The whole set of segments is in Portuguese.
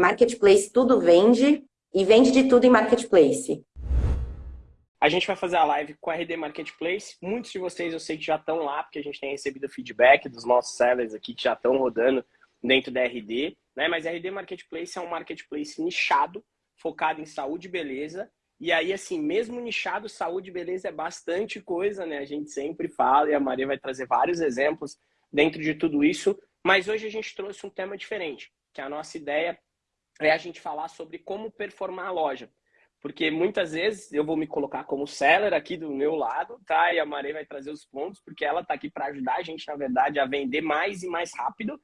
marketplace tudo vende e vende de tudo em marketplace. A gente vai fazer a live com a RD Marketplace. Muitos de vocês eu sei que já estão lá, porque a gente tem recebido feedback dos nossos sellers aqui que já estão rodando dentro da RD. Né? Mas a RD Marketplace é um marketplace nichado, focado em saúde e beleza. E aí, assim, mesmo nichado, saúde e beleza é bastante coisa, né? A gente sempre fala e a Maria vai trazer vários exemplos dentro de tudo isso. Mas hoje a gente trouxe um tema diferente, que a nossa ideia é a gente falar sobre como performar a loja. Porque muitas vezes eu vou me colocar como seller aqui do meu lado, tá? E a Maria vai trazer os pontos, porque ela tá aqui para ajudar a gente, na verdade, a vender mais e mais rápido.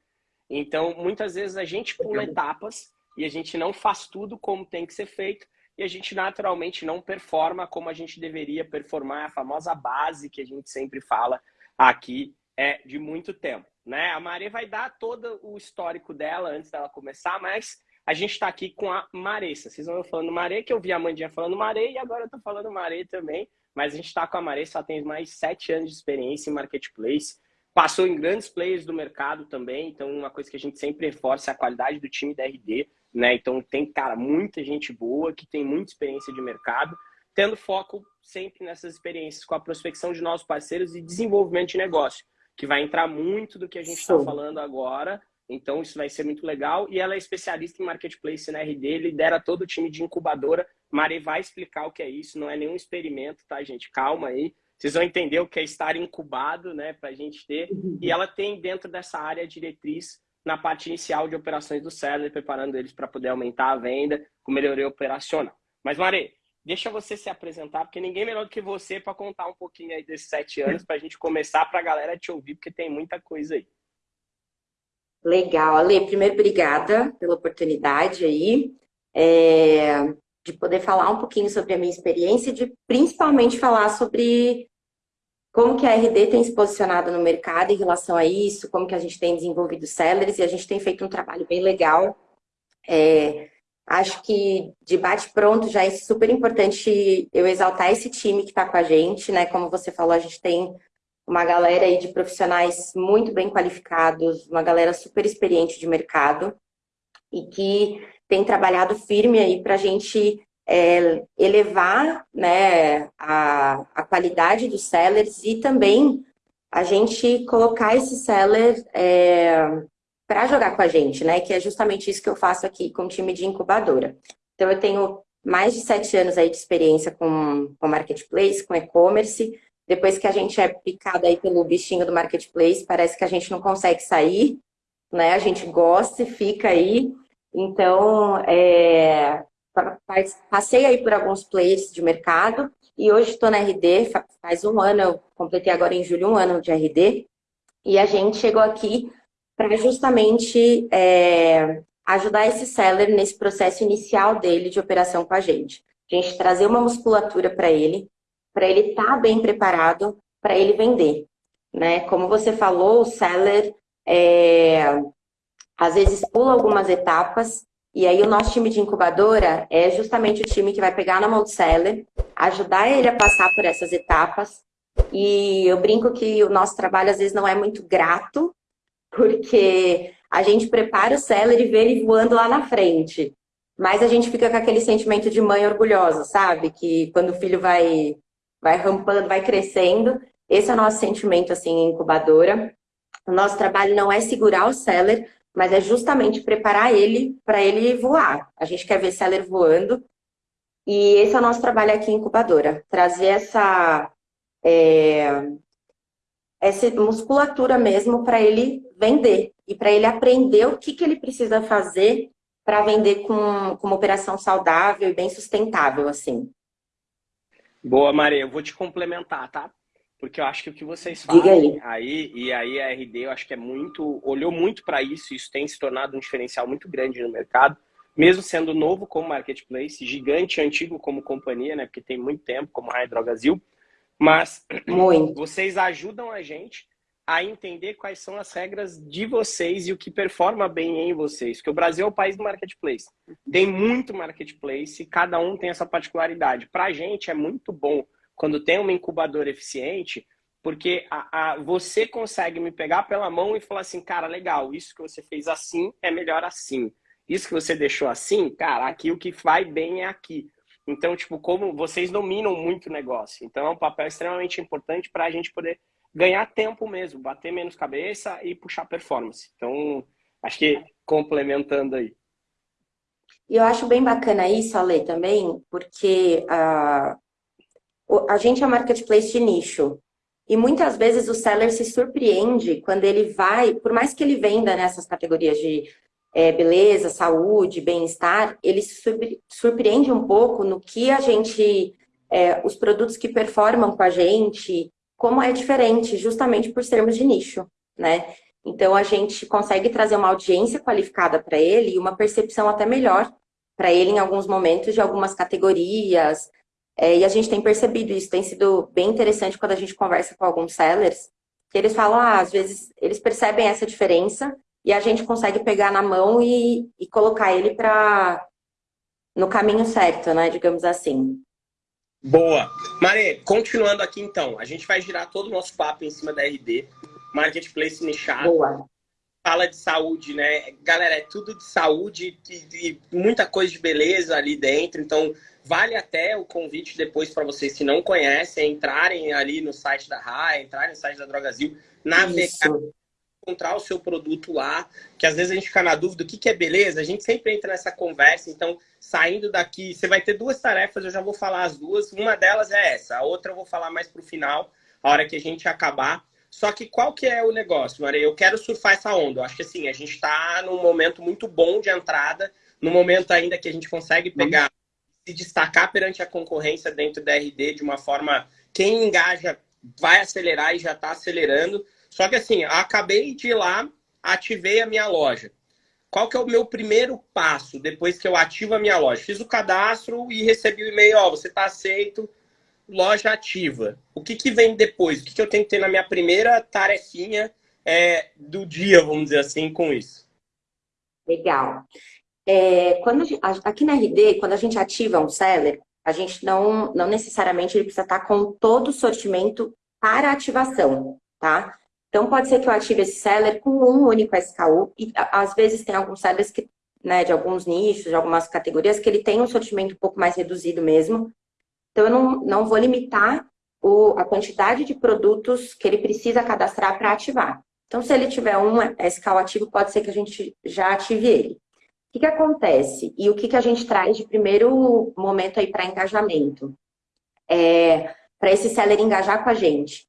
Então, muitas vezes a gente pula etapas e a gente não faz tudo como tem que ser feito e a gente naturalmente não performa como a gente deveria performar, a famosa base que a gente sempre fala aqui é de muito tempo, né? A Maria vai dar todo o histórico dela antes dela começar, mas a gente está aqui com a Maressa. Vocês vão falando Marê, que eu vi a Mandinha falando Marê e agora eu estou falando Marê também. Mas a gente está com a Maressa, ela tem mais sete anos de experiência em marketplace. Passou em grandes players do mercado também, então uma coisa que a gente sempre reforça é a qualidade do time da RD, né? Então tem, cara, muita gente boa que tem muita experiência de mercado, tendo foco sempre nessas experiências com a prospecção de novos parceiros e desenvolvimento de negócio, que vai entrar muito do que a gente está falando agora, então, isso vai ser muito legal. E ela é especialista em marketplace na RD, lidera todo o time de incubadora. Mari vai explicar o que é isso, não é nenhum experimento, tá, gente? Calma aí. Vocês vão entender o que é estar incubado, né, para a gente ter. Uhum. E ela tem dentro dessa área diretriz na parte inicial de operações do seller, preparando eles para poder aumentar a venda com melhoria operacional. Mas, Mari, deixa você se apresentar, porque ninguém melhor do que você para contar um pouquinho aí desses sete anos, para a gente começar para a galera te ouvir, porque tem muita coisa aí. Legal. Ale, primeiro, obrigada pela oportunidade aí é, de poder falar um pouquinho sobre a minha experiência e de principalmente falar sobre como que a RD tem se posicionado no mercado em relação a isso, como que a gente tem desenvolvido sellers e a gente tem feito um trabalho bem legal. É, acho que de bate-pronto já é super importante eu exaltar esse time que está com a gente, né? Como você falou, a gente tem uma galera aí de profissionais muito bem qualificados, uma galera super experiente de mercado e que tem trabalhado firme aí para a gente é, elevar né, a, a qualidade dos sellers e também a gente colocar esse seller é, para jogar com a gente, né? Que é justamente isso que eu faço aqui com o time de incubadora. Então, eu tenho mais de sete anos aí de experiência com, com marketplace, com e-commerce, depois que a gente é picado aí pelo bichinho do marketplace, parece que a gente não consegue sair, né? A gente gosta e fica aí. Então, é, passei aí por alguns players de mercado e hoje estou na RD, faz um ano, eu completei agora em julho um ano de RD, e a gente chegou aqui para justamente é, ajudar esse seller nesse processo inicial dele de operação com a gente. A gente trazer uma musculatura para ele, para ele estar tá bem preparado para ele vender. Né? Como você falou, o seller é, às vezes pula algumas etapas e aí o nosso time de incubadora é justamente o time que vai pegar na mão do seller, ajudar ele a passar por essas etapas. E eu brinco que o nosso trabalho às vezes não é muito grato, porque a gente prepara o seller e vê ele voando lá na frente. Mas a gente fica com aquele sentimento de mãe orgulhosa, sabe? Que quando o filho vai vai rampando, vai crescendo. Esse é o nosso sentimento, assim, em incubadora. O nosso trabalho não é segurar o seller, mas é justamente preparar ele para ele voar. A gente quer ver seller voando. E esse é o nosso trabalho aqui em incubadora. Trazer essa, é, essa musculatura mesmo para ele vender. E para ele aprender o que, que ele precisa fazer para vender com, com uma operação saudável e bem sustentável, assim. Boa, Maria. Eu vou te complementar, tá? Porque eu acho que o que vocês fazem aí. aí, e aí a RD, eu acho que é muito, olhou muito para isso, isso tem se tornado um diferencial muito grande no mercado, mesmo sendo novo como marketplace, gigante, antigo como companhia, né? Porque tem muito tempo, como a Hydrogazil, mas muito. vocês ajudam a gente a entender quais são as regras de vocês e o que performa bem em vocês. Porque o Brasil é o país do marketplace. Tem muito marketplace e cada um tem essa particularidade. Para a gente é muito bom quando tem uma incubadora eficiente, porque a, a, você consegue me pegar pela mão e falar assim, cara, legal, isso que você fez assim é melhor assim. isso que você deixou assim, cara, aqui o que vai bem é aqui. Então, tipo, como vocês dominam muito o negócio. Então, é um papel extremamente importante para a gente poder ganhar tempo mesmo, bater menos cabeça e puxar performance. Então, acho que complementando aí. E eu acho bem bacana isso, Ale, também, porque a, a gente é marketplace de nicho. E muitas vezes o seller se surpreende quando ele vai, por mais que ele venda nessas categorias de é, beleza, saúde, bem-estar, ele se surpreende um pouco no que a gente, é, os produtos que performam com a gente, como é diferente, justamente por sermos de nicho, né? Então a gente consegue trazer uma audiência qualificada para ele e uma percepção até melhor para ele em alguns momentos de algumas categorias. É, e a gente tem percebido isso, tem sido bem interessante quando a gente conversa com alguns sellers, que eles falam, ah, às vezes eles percebem essa diferença e a gente consegue pegar na mão e, e colocar ele para no caminho certo, né? Digamos assim. Boa. Mare, continuando aqui então, a gente vai girar todo o nosso papo em cima da RD, marketplace nichado. Boa. Fala de saúde, né? Galera, é tudo de saúde e, muita coisa de beleza ali dentro. Então, vale até o convite depois para vocês que não conhecem, entrarem ali no site da RAI, entrarem no site da Drogazil, navegar encontrar o seu produto lá, que às vezes a gente fica na dúvida o que, que é beleza, a gente sempre entra nessa conversa, então saindo daqui, você vai ter duas tarefas, eu já vou falar as duas, uma delas é essa, a outra eu vou falar mais pro final, a hora que a gente acabar. Só que qual que é o negócio, Maria? Eu quero surfar essa onda. Eu acho que assim, a gente está num momento muito bom de entrada, no momento ainda que a gente consegue pegar, se destacar perante a concorrência dentro da RD de uma forma, quem engaja vai acelerar e já está acelerando. Só que assim, acabei de ir lá, ativei a minha loja. Qual que é o meu primeiro passo depois que eu ativo a minha loja? Fiz o cadastro e recebi o e-mail, ó, você está aceito, loja ativa. O que, que vem depois? O que, que eu tenho que ter na minha primeira tarefinha é, do dia, vamos dizer assim, com isso? Legal. É, quando aqui na RD, quando a gente ativa um seller, a gente não, não necessariamente ele precisa estar com todo o sortimento para ativação, tá? Então, pode ser que eu ative esse seller com um único SKU, e às vezes tem alguns sellers que, né, de alguns nichos, de algumas categorias, que ele tem um sortimento um pouco mais reduzido mesmo. Então, eu não, não vou limitar o, a quantidade de produtos que ele precisa cadastrar para ativar. Então, se ele tiver um SKU ativo, pode ser que a gente já ative ele. O que, que acontece? E o que, que a gente traz de primeiro momento aí para engajamento? É, para esse seller engajar com a gente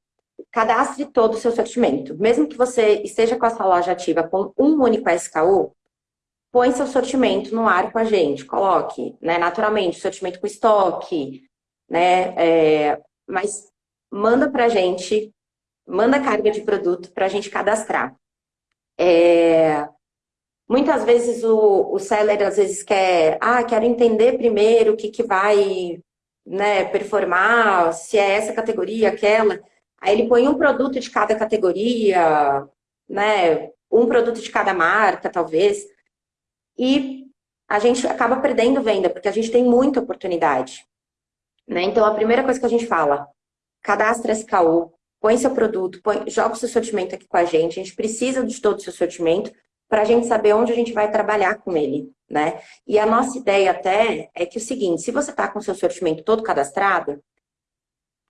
cadastre todo o seu sortimento. Mesmo que você esteja com a sua loja ativa com um único SKU, põe seu sortimento no ar com a gente. Coloque, né, naturalmente, sortimento com estoque, né, é, mas manda para a gente, manda carga de produto para a gente cadastrar. É, muitas vezes o, o seller às vezes quer, ah, quero entender primeiro o que, que vai né, performar, se é essa categoria, aquela. Aí ele põe um produto de cada categoria, né? Um produto de cada marca, talvez. E a gente acaba perdendo venda, porque a gente tem muita oportunidade. Né? Então, a primeira coisa que a gente fala, cadastra SKU, põe seu produto, põe, joga o seu sortimento aqui com a gente. A gente precisa de todo o seu sortimento para a gente saber onde a gente vai trabalhar com ele, né? E a nossa ideia até é que o seguinte, se você está com o seu sortimento todo cadastrado,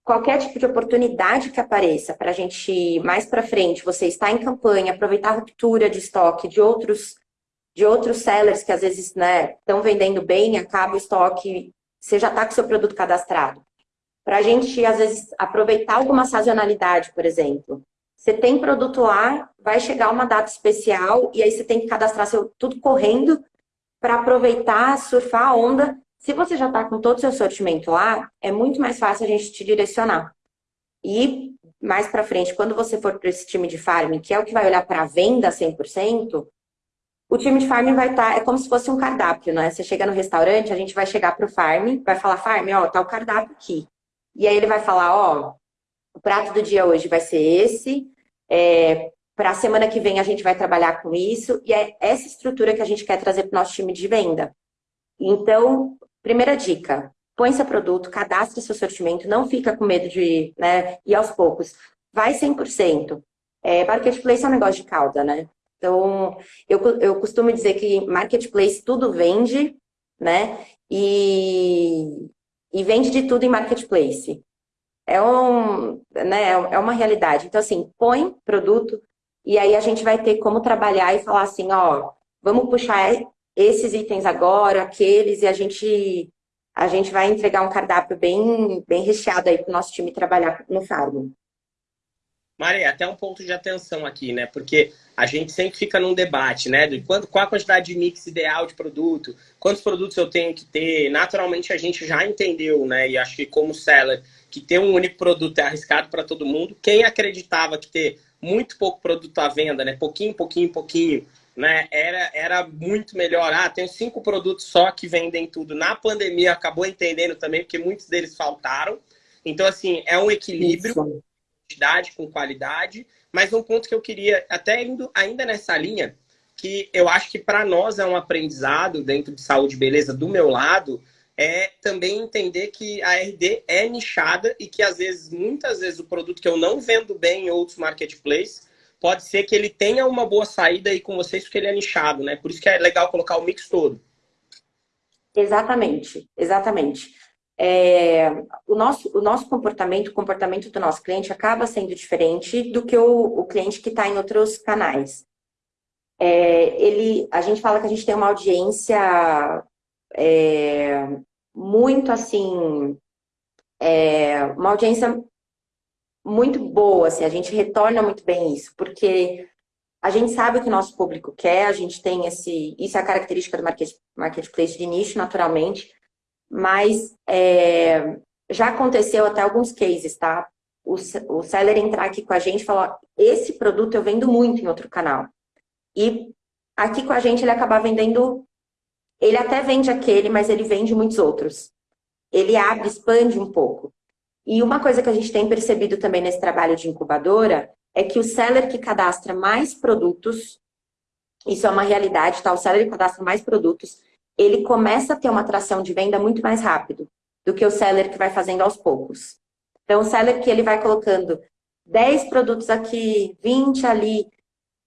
qualquer tipo de oportunidade que apareça para a gente mais para frente, você está em campanha, aproveitar a ruptura de estoque de outros de outros sellers que às vezes né, estão vendendo bem, acaba o estoque, você já está com seu produto cadastrado. Para a gente, às vezes, aproveitar alguma sazonalidade, por exemplo. Você tem produto lá, vai chegar uma data especial e aí você tem que cadastrar seu, tudo correndo para aproveitar, surfar a onda se você já está com todo o seu sortimento lá, é muito mais fácil a gente te direcionar. E mais para frente, quando você for para esse time de farm, que é o que vai olhar para a venda 100%, o time de farm vai estar, tá, é como se fosse um cardápio, né? Você chega no restaurante, a gente vai chegar para o farm, vai falar, farm, ó, tá o cardápio aqui. E aí ele vai falar, ó, o prato do dia hoje vai ser esse, é, para a semana que vem a gente vai trabalhar com isso, e é essa estrutura que a gente quer trazer para o nosso time de venda. Então, Primeira dica, põe seu produto, cadastre seu sortimento, não fica com medo de né, ir aos poucos. Vai 100%. É, marketplace é um negócio de cauda, né? Então, eu, eu costumo dizer que marketplace tudo vende, né? E, e vende de tudo em marketplace. É, um, né, é uma realidade. Então, assim, põe produto e aí a gente vai ter como trabalhar e falar assim, ó, vamos puxar esses itens agora, aqueles, e a gente, a gente vai entregar um cardápio bem, bem recheado aí para o nosso time trabalhar no Farm. Maria, até um ponto de atenção aqui, né? Porque a gente sempre fica num debate, né? De quanto, qual a quantidade de mix ideal de produto, quantos produtos eu tenho que ter. Naturalmente a gente já entendeu, né? E acho que como seller, que ter um único produto é arriscado para todo mundo. Quem acreditava que ter muito pouco produto à venda, né? Pouquinho, pouquinho, pouquinho, né? Era, era muito melhor. Ah, tenho cinco produtos só que vendem tudo. Na pandemia acabou entendendo também, porque muitos deles faltaram. Então, assim, é um equilíbrio. Isso quantidade com qualidade, mas um ponto que eu queria, até indo ainda nessa linha, que eu acho que para nós é um aprendizado dentro de saúde e beleza do meu lado, é também entender que a RD é nichada e que às vezes, muitas vezes, o produto que eu não vendo bem em outros marketplaces, pode ser que ele tenha uma boa saída aí com vocês porque ele é nichado, né? Por isso que é legal colocar o mix todo. Exatamente, exatamente é, o, nosso, o nosso comportamento, o comportamento do nosso cliente acaba sendo diferente do que o, o cliente que está em outros canais. É, ele, a gente fala que a gente tem uma audiência é, muito assim, é, uma audiência muito boa, assim, a gente retorna muito bem isso, porque a gente sabe o que o nosso público quer, a gente tem esse, isso é a característica do market, marketplace de nicho, naturalmente, mas é, já aconteceu até alguns cases, tá? O, o seller entrar aqui com a gente e falar, esse produto eu vendo muito em outro canal. E aqui com a gente ele acabar vendendo, ele até vende aquele, mas ele vende muitos outros. Ele abre, expande um pouco. E uma coisa que a gente tem percebido também nesse trabalho de incubadora é que o seller que cadastra mais produtos, isso é uma realidade, tá? O seller que cadastra mais produtos, ele começa a ter uma atração de venda muito mais rápido do que o seller que vai fazendo aos poucos. Então, o seller que ele vai colocando 10 produtos aqui, 20 ali,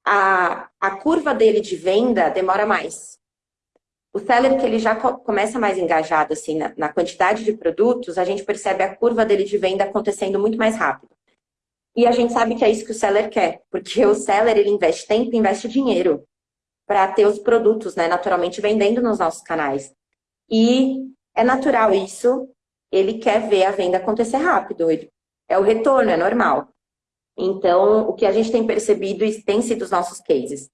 a, a curva dele de venda demora mais. O seller que ele já começa mais engajado assim na, na quantidade de produtos, a gente percebe a curva dele de venda acontecendo muito mais rápido. E a gente sabe que é isso que o seller quer, porque o seller ele investe tempo, investe dinheiro para ter os produtos, né, naturalmente vendendo nos nossos canais. E é natural isso, ele quer ver a venda acontecer rápido, ele, é o retorno, é normal. Então, o que a gente tem percebido e tem sido os nossos cases.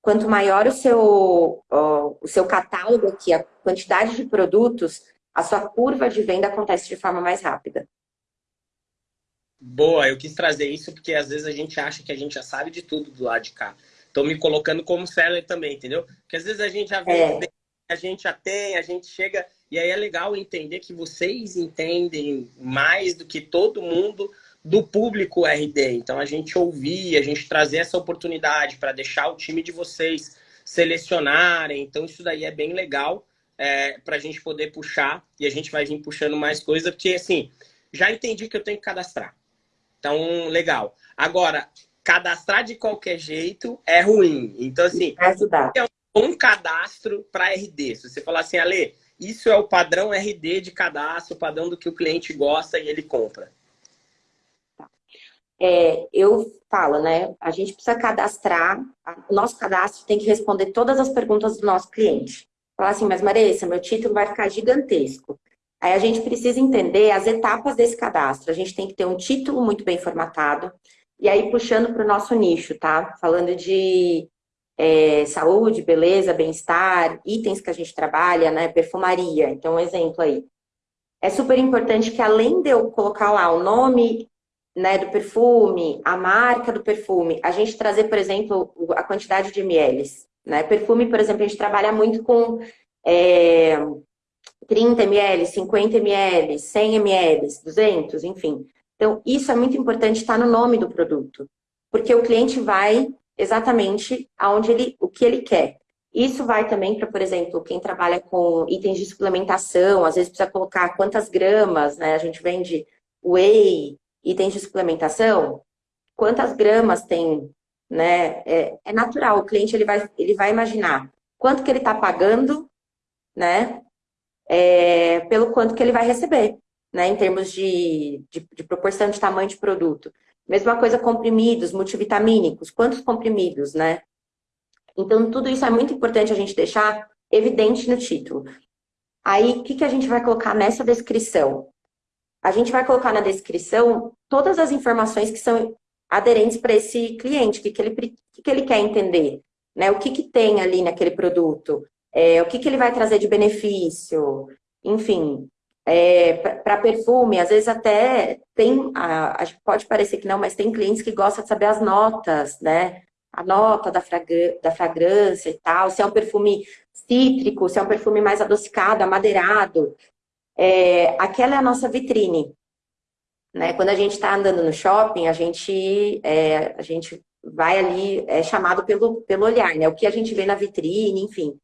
Quanto maior o seu, o seu catálogo aqui, a quantidade de produtos, a sua curva de venda acontece de forma mais rápida. Boa, eu quis trazer isso porque às vezes a gente acha que a gente já sabe de tudo do lado de cá. Estou me colocando como seller também, entendeu? Porque às vezes a gente já vê, é. a gente já tem, a gente chega. E aí é legal entender que vocês entendem mais do que todo mundo do público RD. Então a gente ouvir, a gente trazer essa oportunidade para deixar o time de vocês selecionarem. Então isso daí é bem legal é, para a gente poder puxar e a gente vai vir puxando mais coisa, porque assim, já entendi que eu tenho que cadastrar. Então, legal. Agora, cadastrar de qualquer jeito é ruim. Então, assim, é um bom cadastro para RD. Se você falar assim, Ale, isso é o padrão RD de cadastro, o padrão do que o cliente gosta e ele compra. É, eu falo, né? A gente precisa cadastrar, o nosso cadastro tem que responder todas as perguntas do nosso cliente. Falar assim, mas Marissa, meu título vai ficar gigantesco. Aí a gente precisa entender as etapas desse cadastro. A gente tem que ter um título muito bem formatado, e aí, puxando para o nosso nicho, tá? Falando de é, saúde, beleza, bem-estar, itens que a gente trabalha, né? Perfumaria. Então, um exemplo aí. É super importante que, além de eu colocar lá o nome né, do perfume, a marca do perfume, a gente trazer, por exemplo, a quantidade de ml. Né? Perfume, por exemplo, a gente trabalha muito com é, 30 ml, 50 ml, 100 ml, 200, enfim. Então, isso é muito importante estar no nome do produto, porque o cliente vai exatamente aonde ele, o que ele quer. Isso vai também para, por exemplo, quem trabalha com itens de suplementação, às vezes precisa colocar quantas gramas, né? A gente vende whey, itens de suplementação, quantas gramas tem né? É, é natural, o cliente ele vai, ele vai imaginar quanto que ele está pagando, né? É, pelo quanto que ele vai receber, né? Em termos de, de, de proporção de tamanho de produto. Mesma coisa comprimidos, multivitamínicos, quantos comprimidos, né? Então, tudo isso é muito importante a gente deixar evidente no título. Aí, o que, que a gente vai colocar nessa descrição? A gente vai colocar na descrição todas as informações que são aderentes para esse cliente, o que, que, ele, que, que ele quer entender, né? O que, que tem ali naquele produto, é, o que, que ele vai trazer de benefício, enfim. É, para perfume, às vezes até tem, a, a, pode parecer que não, mas tem clientes que gostam de saber as notas, né? A nota da, fragrância, da fragrância e tal, se é um perfume cítrico, se é um perfume mais adocicado, amadeirado. É, aquela é a nossa vitrine. Né? Quando a gente está andando no shopping, a gente, é, a gente vai ali, é chamado pelo, pelo olhar, né? O que a gente vê na vitrine, enfim.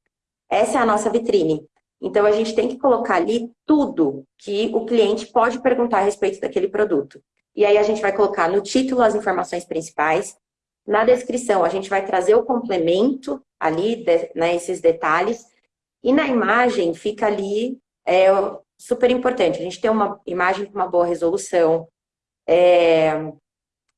Essa é a nossa vitrine. Então, a gente tem que colocar ali tudo que o cliente pode perguntar a respeito daquele produto. E aí, a gente vai colocar no título as informações principais. Na descrição, a gente vai trazer o complemento ali, de, né, esses detalhes. E na imagem, fica ali é, super importante. A gente tem uma imagem com uma boa resolução. É,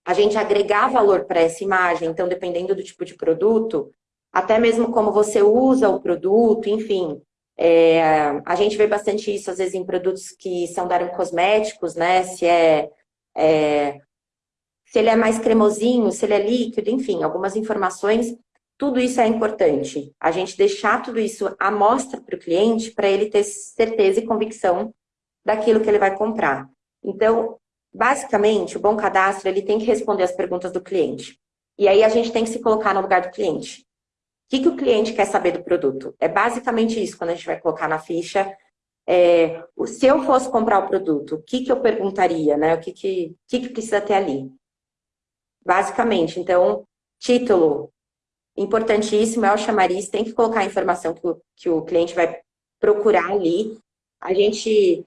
a gente agregar valor para essa imagem, então, dependendo do tipo de produto, até mesmo como você usa o produto, enfim. É, a gente vê bastante isso, às vezes, em produtos que são da cosméticos, né? Se é, é, se ele é mais cremosinho, se ele é líquido, enfim, algumas informações tudo isso é importante. A gente deixar tudo isso à mostra para o cliente para ele ter certeza e convicção daquilo que ele vai comprar. Então, basicamente, o bom cadastro ele tem que responder as perguntas do cliente. E aí a gente tem que se colocar no lugar do cliente. O que, que o cliente quer saber do produto? É basicamente isso quando a gente vai colocar na ficha. É, se eu fosse comprar o produto, o que, que eu perguntaria, né? O que, que, que, que precisa ter ali? Basicamente, então, título, importantíssimo é o chamariz, tem que colocar a informação que o, que o cliente vai procurar ali. A gente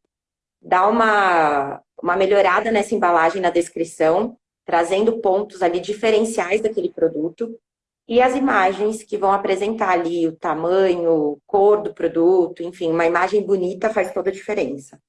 dá uma, uma melhorada nessa embalagem na descrição, trazendo pontos ali diferenciais daquele produto. E as imagens que vão apresentar ali o tamanho, cor do produto, enfim, uma imagem bonita faz toda a diferença.